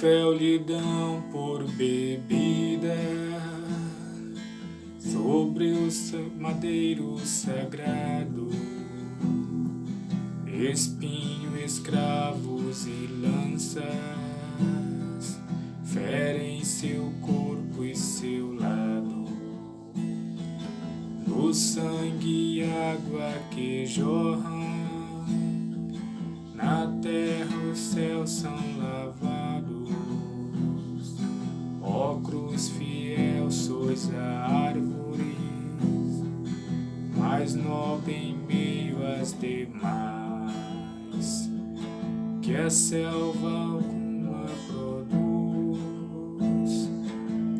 fel lhe dão por bebida sobre o madeiro sagrado, espinho, escravos e lanças ferem seu corpo e seu lado. No sangue e água que jorram, na terra os céus são Cruz fiel, sois a árvore mais nobre em meio às demais, que a selva alguma produz,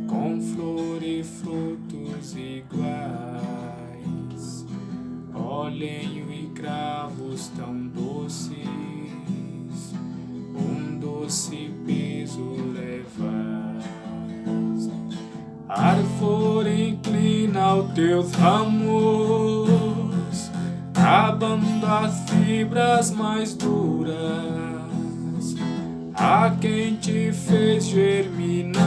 com flor e frutos iguais, ó lenho e cravos tão doces, um doce teus ramos, abando as fibras mais duras, a quem te fez germinar,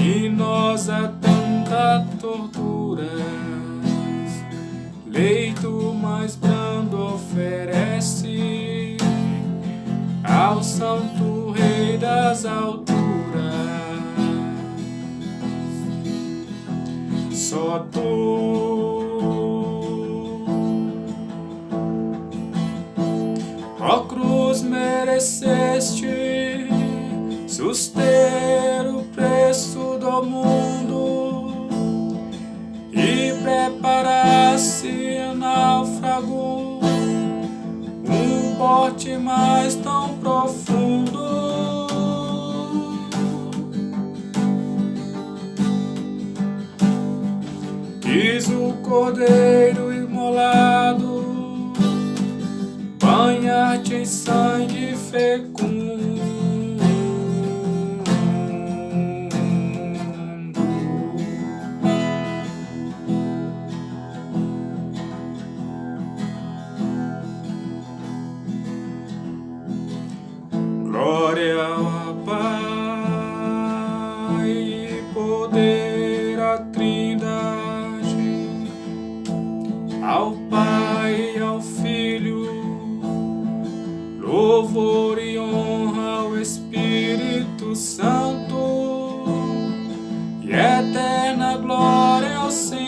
e nós a tanta tortura, leito mais brando oferece ao Santo Rei das alturas. Só tu. Ó cruz mereceste suster cordeiro imolado, banhar-te em sangue fecundo. Glória ao Pai e poder louvor e honra ao Espírito Santo, e eterna glória ao Senhor.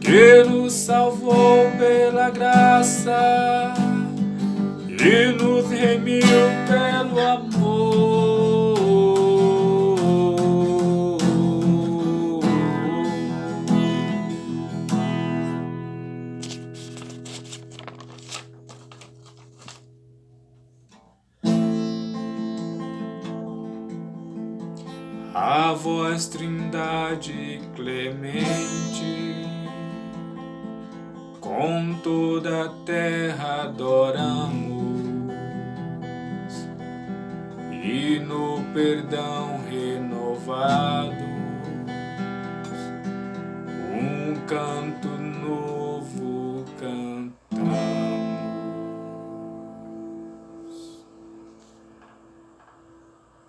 que nos salvou pela graça e nos remiu A voz trindade clemente com toda a terra adoramos. E no perdão renovado um canto